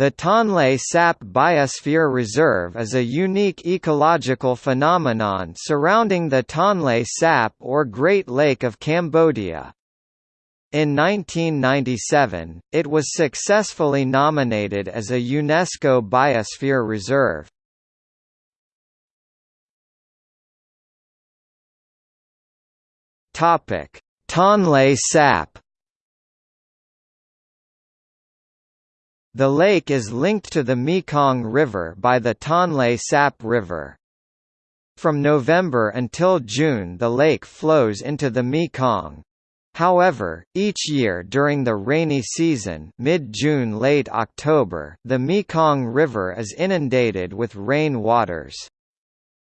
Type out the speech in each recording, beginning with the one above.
The Tonle Sap Biosphere Reserve is a unique ecological phenomenon surrounding the Tonle Sap or Great Lake of Cambodia. In 1997, it was successfully nominated as a UNESCO Biosphere Reserve. Tonle Sap The lake is linked to the Mekong River by the Tonle Sap River. From November until June the lake flows into the Mekong. However, each year during the rainy season mid-June late October the Mekong River is inundated with rain waters.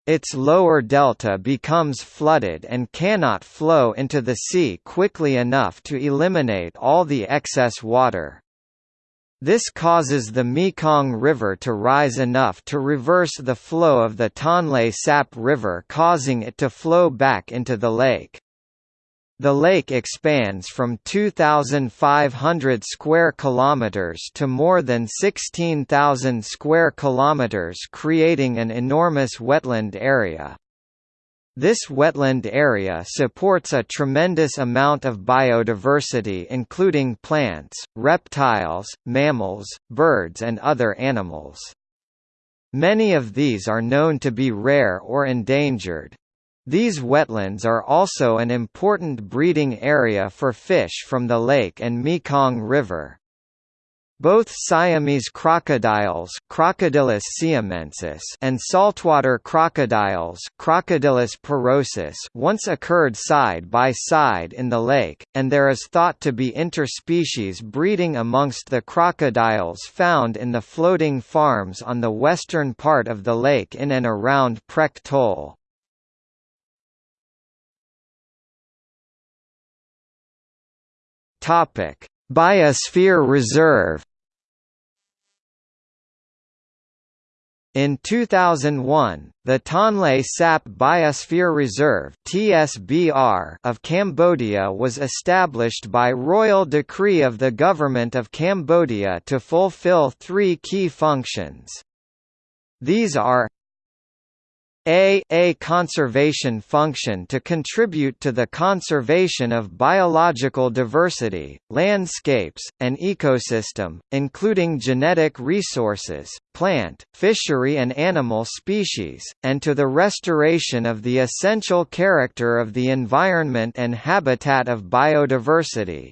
Its lower delta becomes flooded and cannot flow into the sea quickly enough to eliminate all the excess water. This causes the Mekong River to rise enough to reverse the flow of the Tonle Sap River causing it to flow back into the lake. The lake expands from 2500 square kilometers to more than 16,000 square kilometers creating an enormous wetland area. This wetland area supports a tremendous amount of biodiversity including plants, reptiles, mammals, birds and other animals. Many of these are known to be rare or endangered. These wetlands are also an important breeding area for fish from the lake and Mekong River. Both Siamese crocodiles Crocodylus siamensis and saltwater crocodiles Crocodylus porosus once occurred side by side in the lake, and there is thought to be interspecies breeding amongst the crocodiles found in the floating farms on the western part of the lake in and around Prek Tol. Biosphere Reserve In 2001, the Tonle Sap Biosphere Reserve (TSBR) of Cambodia was established by royal decree of the Government of Cambodia to fulfill three key functions. These are a, a conservation function to contribute to the conservation of biological diversity, landscapes, and ecosystem, including genetic resources, plant, fishery and animal species, and to the restoration of the essential character of the environment and habitat of biodiversity,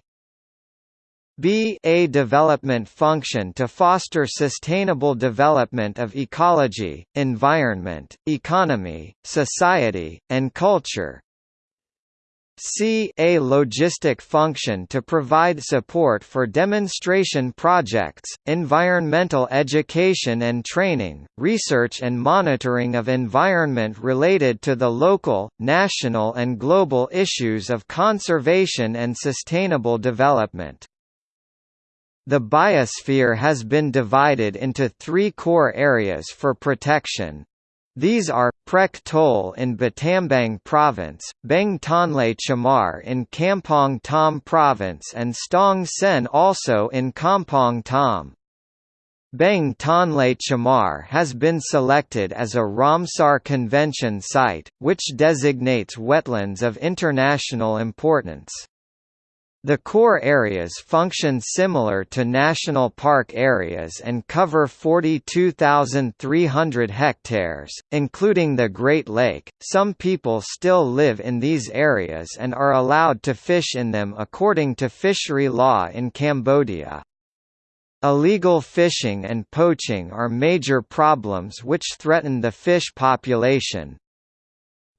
b a development function to foster sustainable development of ecology, environment, economy, society, and culture. C a logistic function to provide support for demonstration projects, environmental education and training, research and monitoring of environment related to the local, national and global issues of conservation and sustainable development. The biosphere has been divided into three core areas for protection. These are, Prek Tol in Battambang Province, Beng Tonle Chamar in Kampong Thom Province and Stong Sen also in Kampong Thom. Beng Tonle Chamar has been selected as a Ramsar Convention site, which designates wetlands of international importance. The core areas function similar to national park areas and cover 42,300 hectares, including the Great Lake. Some people still live in these areas and are allowed to fish in them according to fishery law in Cambodia. Illegal fishing and poaching are major problems which threaten the fish population,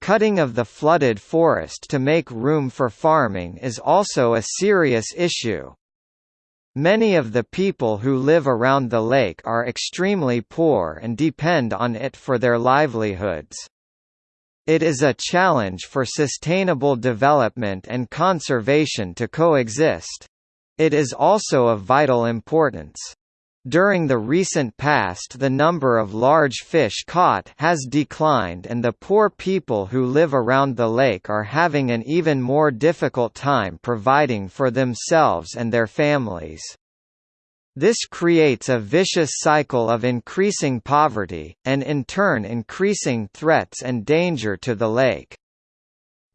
Cutting of the flooded forest to make room for farming is also a serious issue. Many of the people who live around the lake are extremely poor and depend on it for their livelihoods. It is a challenge for sustainable development and conservation to coexist. It is also of vital importance. During the recent past the number of large fish caught has declined and the poor people who live around the lake are having an even more difficult time providing for themselves and their families. This creates a vicious cycle of increasing poverty, and in turn increasing threats and danger to the lake.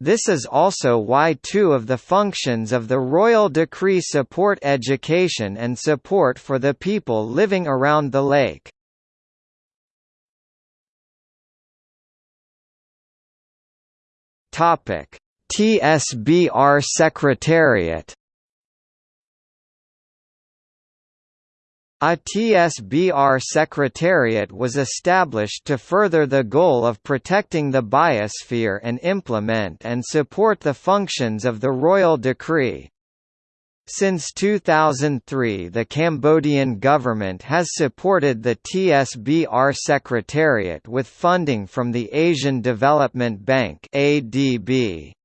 This is also why two of the functions of the royal decree support education and support for the people living around the lake. TSBR Secretariat A TSBR Secretariat was established to further the goal of protecting the biosphere and implement and support the functions of the Royal Decree. Since 2003 the Cambodian government has supported the TSBR Secretariat with funding from the Asian Development Bank ADB.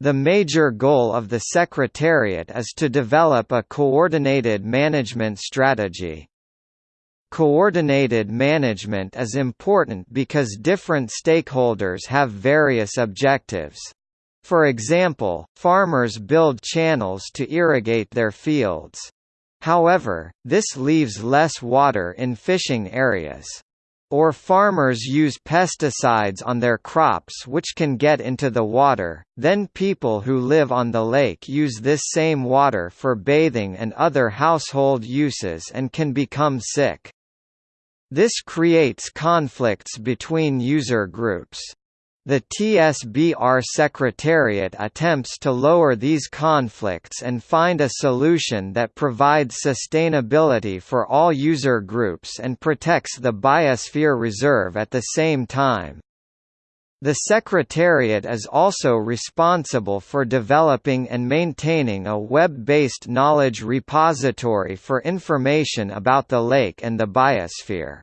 The major goal of the Secretariat is to develop a coordinated management strategy. Coordinated management is important because different stakeholders have various objectives. For example, farmers build channels to irrigate their fields. However, this leaves less water in fishing areas. Or farmers use pesticides on their crops which can get into the water, then people who live on the lake use this same water for bathing and other household uses and can become sick. This creates conflicts between user groups. The TSBR Secretariat attempts to lower these conflicts and find a solution that provides sustainability for all user groups and protects the biosphere reserve at the same time. The Secretariat is also responsible for developing and maintaining a web-based knowledge repository for information about the lake and the biosphere.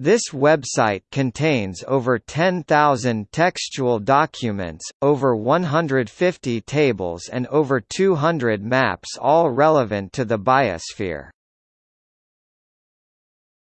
This website contains over 10,000 textual documents, over 150 tables and over 200 maps all relevant to the biosphere.